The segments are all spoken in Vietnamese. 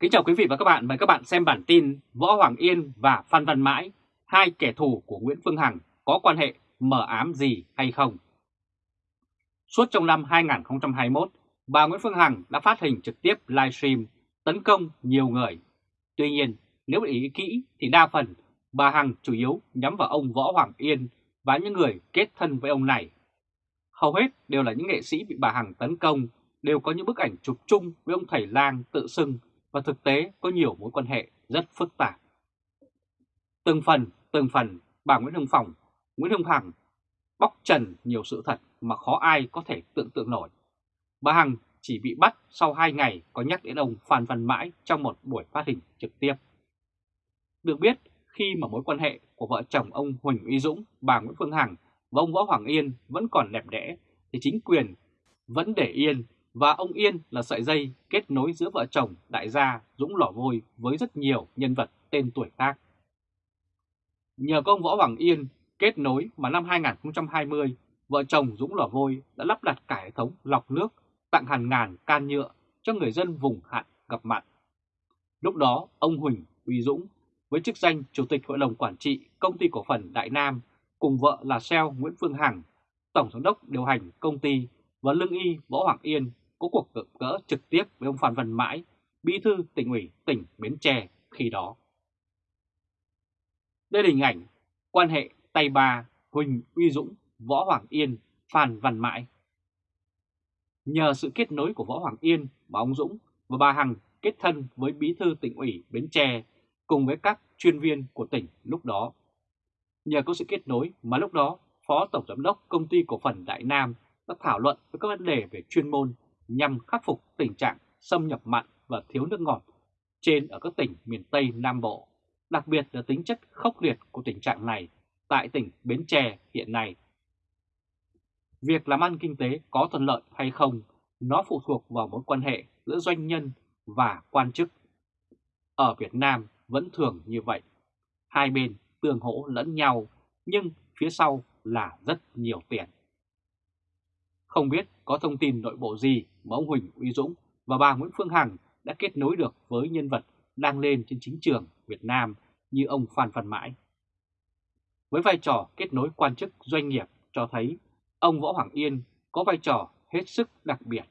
Kính chào quý vị và các bạn, mời các bạn xem bản tin Võ Hoàng Yên và Phan Văn Mãi, hai kẻ thù của Nguyễn Phương Hằng có quan hệ mờ ám gì hay không? Suốt trong năm 2021, bà Nguyễn Phương Hằng đã phát hình trực tiếp livestream tấn công nhiều người. Tuy nhiên, nếu ý kỹ thì đa phần bà Hằng chủ yếu nhắm vào ông Võ Hoàng Yên và những người kết thân với ông này. Hầu hết đều là những nghệ sĩ bị bà Hằng tấn công, đều có những bức ảnh chụp chung với ông thầy lang tự xưng và thực tế có nhiều mối quan hệ rất phức tạp. Từng phần, từng phần, bà Nguyễn Hồng Phòng, Nguyễn Hồng Hằng bóc trần nhiều sự thật mà khó ai có thể tưởng tượng nổi. Bà Hằng chỉ bị bắt sau 2 ngày có nhắc đến ông Phan Văn Mãi trong một buổi phát hình trực tiếp. Được biết, khi mà mối quan hệ của vợ chồng ông Huỳnh Uy Dũng, bà Nguyễn Phương Hằng và ông Võ Hoàng Yên vẫn còn đẹp đẽ, thì chính quyền vẫn để yên và ông Yên là sợi dây kết nối giữa vợ chồng đại gia Dũng Lò Vôi với rất nhiều nhân vật tên tuổi khác. Nhờ công Võ Hoàng Yên kết nối mà năm 2020, vợ chồng Dũng Lò Vôi đã lắp đặt cả hệ thống lọc nước tặng hàng ngàn can nhựa cho người dân vùng hạn gặp mặn. Lúc đó, ông Huỳnh Uy Dũng với chức danh Chủ tịch Hội đồng Quản trị Công ty Cổ phần Đại Nam cùng vợ là Seo Nguyễn Phương Hằng, Tổng Giám đốc điều hành công ty và lương y Võ Hoàng Yên có cuộc gặp gỡ trực tiếp với ông Phan Văn Mãi, bí thư tỉnh ủy tỉnh Bến Tre khi đó. Đây là hình ảnh quan hệ tay ba Huỳnh Uy Dũng, Võ Hoàng Yên, Phan Văn Mãi. Nhờ sự kết nối của Võ Hoàng Yên và ông Dũng và bà Hằng kết thân với bí thư tỉnh ủy Bến Tre cùng với các chuyên viên của tỉnh lúc đó. Nhờ có sự kết nối mà lúc đó Phó Tổng Giám đốc Công ty Cổ phần Đại Nam đã thảo luận với các vấn đề về chuyên môn nhằm khắc phục tình trạng xâm nhập mặn và thiếu nước ngọt trên ở các tỉnh miền Tây Nam Bộ, đặc biệt là tính chất khốc liệt của tình trạng này tại tỉnh Bến Tre hiện nay. Việc làm ăn kinh tế có thuận lợi hay không, nó phụ thuộc vào mối quan hệ giữa doanh nhân và quan chức. Ở Việt Nam vẫn thường như vậy. Hai bên tương hỗ lẫn nhau, nhưng phía sau là rất nhiều tiền. Không biết có thông tin nội bộ gì mà ông Huỳnh Uy Dũng và bà Nguyễn Phương Hằng đã kết nối được với nhân vật đang lên trên chính trường Việt Nam như ông Phan Văn Mãi. Với vai trò kết nối quan chức doanh nghiệp cho thấy ông Võ Hoàng Yên có vai trò hết sức đặc biệt.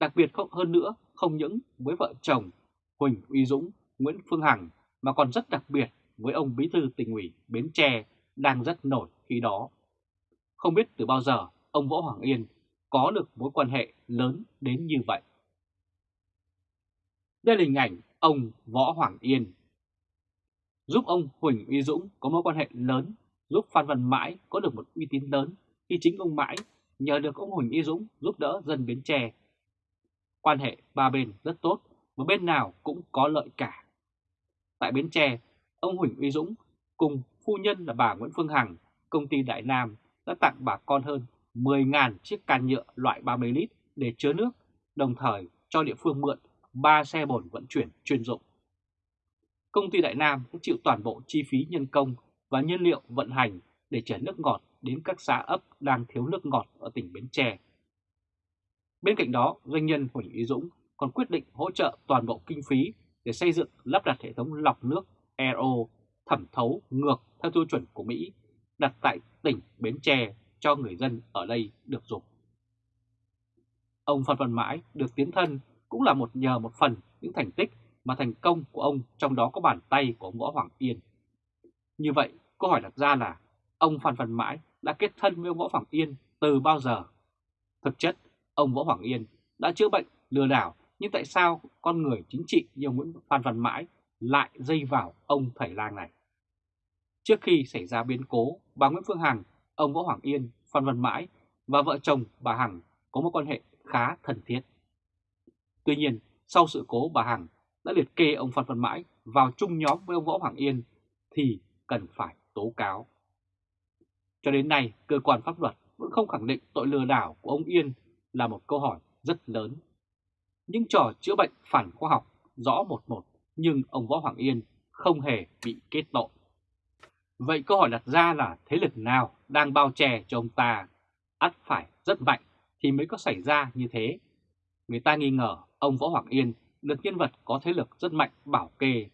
Đặc biệt không hơn nữa không những với vợ chồng Huỳnh Uy Dũng, Nguyễn Phương Hằng mà còn rất đặc biệt với ông Bí thư tỉnh ủy Bến Tre đang rất nổi khi đó. Không biết từ bao giờ ông Võ Hoàng Yên có được mối quan hệ lớn đến như vậy. Đây là hình ảnh ông Võ Hoàng Yên. Giúp ông Huỳnh Uy Dũng có mối quan hệ lớn, giúp Phan Văn Mãi có được một uy tín lớn khi chính ông Mãi nhờ được ông Huỳnh Uy Dũng giúp đỡ dân Bến Tre. Quan hệ ba bên rất tốt và bên nào cũng có lợi cả. Tại Bến Tre, ông Huỳnh Uy Dũng cùng phu nhân là bà Nguyễn Phương Hằng, công ty Đại Nam đã tặng bà con hơn 10.000 chiếc can nhựa loại 30 lít để chứa nước, đồng thời cho địa phương mượn 3 xe bồn vận chuyển chuyên dụng. Công ty Đại Nam cũng chịu toàn bộ chi phí nhân công và nhiên liệu vận hành để chở nước ngọt đến các xã ấp đang thiếu nước ngọt ở tỉnh Bến Tre. Bên cạnh đó, doanh nhân Huỳnh Ý Dũng còn quyết định hỗ trợ toàn bộ kinh phí để xây dựng lắp đặt hệ thống lọc nước RO thẩm thấu ngược theo tiêu chuẩn của Mỹ đặt tại tỉnh Bến Tre cho người dân ở đây được dùng. Ông Phan Văn Mãi được tiến thân cũng là một nhờ một phần những thành tích mà thành công của ông trong đó có bàn tay của ông Võ Hoàng Yên. Như vậy, câu hỏi đặt ra là ông Phan Văn Mãi đã kết thân với ông Võ Hoàng Yên từ bao giờ? Thực chất, ông Võ Hoàng Yên đã chữa bệnh lừa đảo nhưng tại sao con người chính trị như ông Nguyễn Phan Văn Mãi lại dây vào ông thầy lang này? Trước khi xảy ra biến cố, bà Nguyễn Phương Hằng ông Võ Hoàng Yên, Phan Văn Mãi và vợ chồng bà Hằng có một quan hệ khá thân thiết. Tuy nhiên, sau sự cố bà Hằng đã liệt kê ông Phan Văn Mãi vào chung nhóm với ông Võ Hoàng Yên thì cần phải tố cáo. Cho đến nay, cơ quan pháp luật vẫn không khẳng định tội lừa đảo của ông Yên là một câu hỏi rất lớn. Những trò chữa bệnh phản khoa học rõ một một nhưng ông Võ Hoàng Yên không hề bị kết tội. Vậy câu hỏi đặt ra là thế lực nào đang bao che cho ông ta? ắt phải rất mạnh thì mới có xảy ra như thế. Người ta nghi ngờ ông Võ Hoàng Yên được nhân vật có thế lực rất mạnh bảo kê,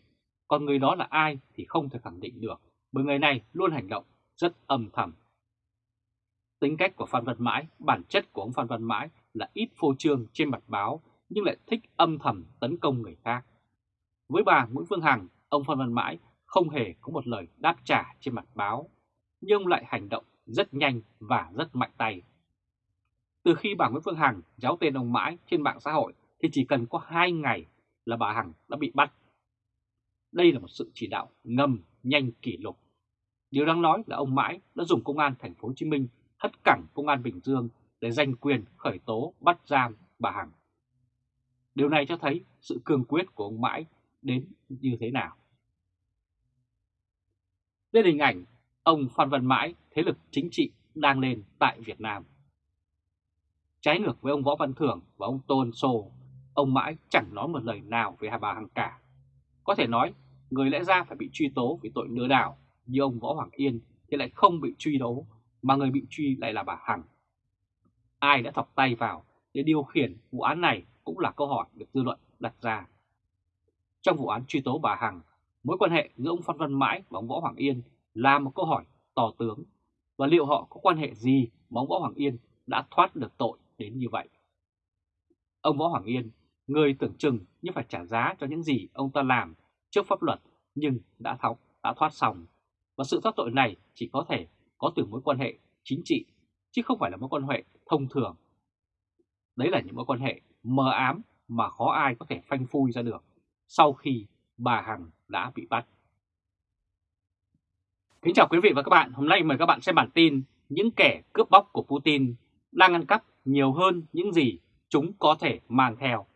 còn người đó là ai thì không thể khẳng định được, bởi người này luôn hành động rất âm thầm. Tính cách của Phan Văn Mãi, bản chất của ông Phan Văn Mãi là ít phô trương trên mặt báo nhưng lại thích âm thầm tấn công người khác. Với bà Nguyễn Phương Hằng, ông Phan Văn Mãi không hề có một lời đáp trả trên mặt báo, nhưng ông lại hành động rất nhanh và rất mạnh tay. Từ khi bà Nguyễn Phương Hằng giáo tên ông Mãi trên mạng xã hội thì chỉ cần có 2 ngày là bà Hằng đã bị bắt. Đây là một sự chỉ đạo ngầm nhanh kỷ lục. Điều đáng nói là ông Mãi đã dùng công an thành phố Hồ Chí Minh hất cẳng công an Bình Dương để giành quyền khởi tố bắt giam bà Hằng. Điều này cho thấy sự cương quyết của ông Mãi đến như thế nào. Đây là hình ảnh ông Phan Văn Mãi, thế lực chính trị đang lên tại Việt Nam. Trái ngược với ông Võ Văn Thưởng và ông Tôn Sô, ông Mãi chẳng nói một lời nào về Hà Bà Hằng cả. Có thể nói, người lẽ ra phải bị truy tố vì tội lừa đảo như ông Võ Hoàng Yên thì lại không bị truy tố, mà người bị truy lại là bà Hằng. Ai đã thọc tay vào để điều khiển vụ án này cũng là câu hỏi được dư luận đặt ra. Trong vụ án truy tố bà Hằng, mối quan hệ giữa ông Phan Văn Mãi và ông Võ Hoàng Yên là một câu hỏi tò tướng và liệu họ có quan hệ gì mà ông Võ Hoàng Yên đã thoát được tội đến như vậy. Ông Võ Hoàng Yên, người tưởng chừng như phải trả giá cho những gì ông ta làm trước pháp luật nhưng đã thọc, đã thoát xong. Và sự thoát tội này chỉ có thể có từ mối quan hệ chính trị, chứ không phải là mối quan hệ thông thường. Đấy là những mối quan hệ mờ ám mà khó ai có thể phanh phui ra được sau khi bà Hằng đã bị bắt. Kính chào quý vị và các bạn, hôm nay mời các bạn xem bản tin những kẻ cướp bóc của Putin đang ăn cắp nhiều hơn những gì chúng có thể mang theo.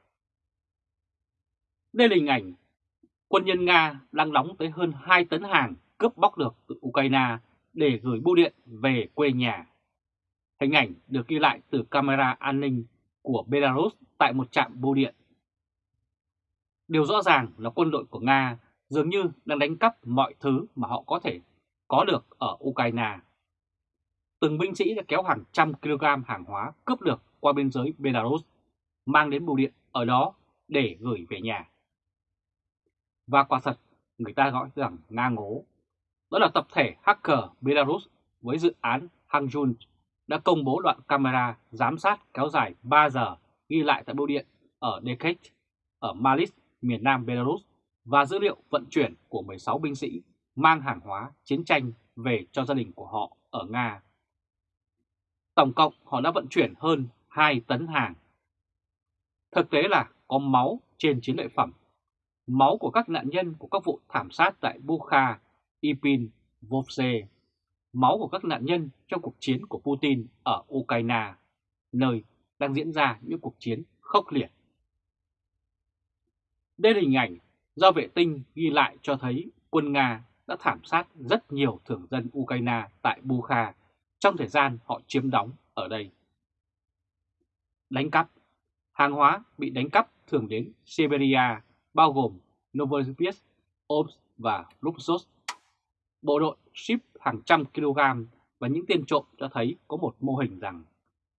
Đây là hình ảnh quân nhân Nga đang đóng tới hơn 2 tấn hàng cướp bóc được từ Ukraine để gửi bưu điện về quê nhà. Hình ảnh được ghi lại từ camera an ninh của Belarus tại một trạm bưu điện. Điều rõ ràng là quân đội của Nga dường như đang đánh cắp mọi thứ mà họ có thể có được ở Ukraine. Từng binh sĩ đã kéo hàng trăm kg hàng hóa cướp được qua biên giới Belarus, mang đến bưu điện ở đó để gửi về nhà. Và quả thật, người ta gọi rằng Nga ngố. Đó là tập thể hacker Belarus với dự án Hangjun đã công bố đoạn camera giám sát kéo dài 3 giờ ghi lại tại bưu điện ở Dekhet, ở Malis, miền nam Belarus và dữ liệu vận chuyển của 16 binh sĩ mang hàng hóa chiến tranh về cho gia đình của họ ở Nga. Tổng cộng họ đã vận chuyển hơn 2 tấn hàng. Thực tế là có máu trên chiến lợi phẩm. Máu của các nạn nhân của các vụ thảm sát tại Bukha, Ipin, Vovse. Máu của các nạn nhân trong cuộc chiến của Putin ở Ukraine, nơi đang diễn ra những cuộc chiến khốc liệt. Đây là hình ảnh do vệ tinh ghi lại cho thấy quân Nga đã thảm sát rất nhiều thường dân Ukraine tại Bukha trong thời gian họ chiếm đóng ở đây. Đánh cắp Hàng hóa bị đánh cắp thường đến Siberia, bao gồm Novosibirsk, Omsk và Luxos. Bộ đội ship hàng trăm kg và những tên trộm cho thấy có một mô hình rằng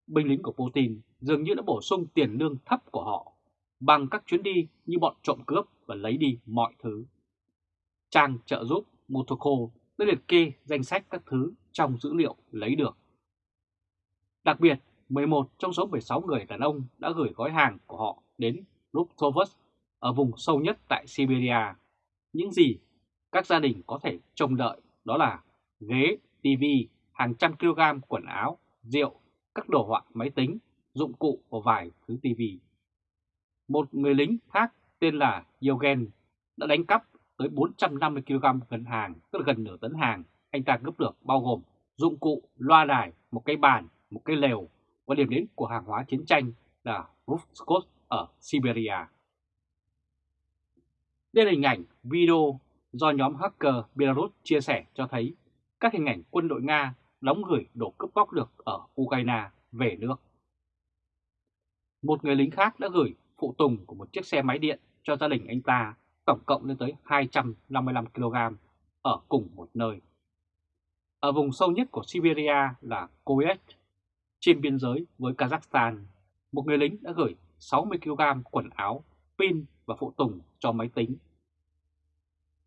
binh lính của Putin dường như đã bổ sung tiền lương thấp của họ bằng các chuyến đi như bọn trộm cướp và lấy đi mọi thứ. Trang trợ giúp Motoko đã liệt kê danh sách các thứ trong dữ liệu lấy được. Đặc biệt, 11 trong số 16 người đàn ông đã gửi gói hàng của họ đến Luktovsk ở vùng sâu nhất tại Siberia. Những gì các gia đình có thể trông đợi đó là ghế, TV, hàng trăm kg quần áo, rượu, các đồ họa máy tính, dụng cụ và vài thứ TV. Một người lính khác tên là Yogen đã đánh cắp tới 450 kg gần hàng, tức là gần nửa tấn hàng anh ta cướp được bao gồm dụng cụ, loa đài, một cái bàn, một cái lều và điểm đến của hàng hóa chiến tranh là Rufskot ở Siberia. Đây là hình ảnh video do nhóm hacker Belarus chia sẻ cho thấy các hình ảnh quân đội Nga đóng gửi đồ cướp bóc được ở Ukraine về nước. Một người lính khác đã gửi phụ tùng của một chiếc xe máy điện cho gia đình anh ta tổng cộng lên tới 255 kg ở cùng một nơi. Ở vùng sâu nhất của Siberia là Koyet, trên biên giới với Kazakhstan, một người lính đã gửi 60 kg quần áo, pin và phụ tùng cho máy tính.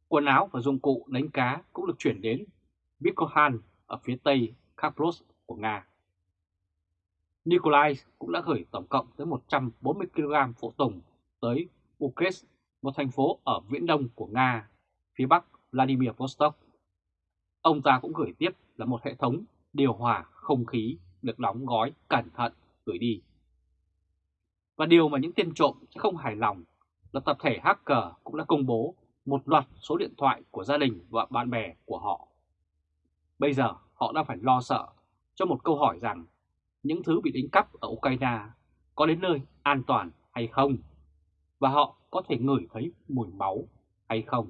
Quần áo và dụng cụ đánh cá cũng được chuyển đến Vikhohan ở phía tây Kharkov của Nga. Nikolai cũng đã gửi tổng cộng tới 140 kg phụ tùng tới Ukres, một thành phố ở viễn đông của Nga, phía bắc Vladimir Vostok. Ông ta cũng gửi tiếp là một hệ thống điều hòa không khí được đóng gói cẩn thận gửi đi. Và điều mà những tên trộm sẽ không hài lòng là tập thể hacker cũng đã công bố một loạt số điện thoại của gia đình và bạn bè của họ. Bây giờ họ đang phải lo sợ cho một câu hỏi rằng những thứ bị đánh cắp ở Ukraine có đến nơi an toàn hay không? Và họ có thể ngửi thấy mùi máu hay không?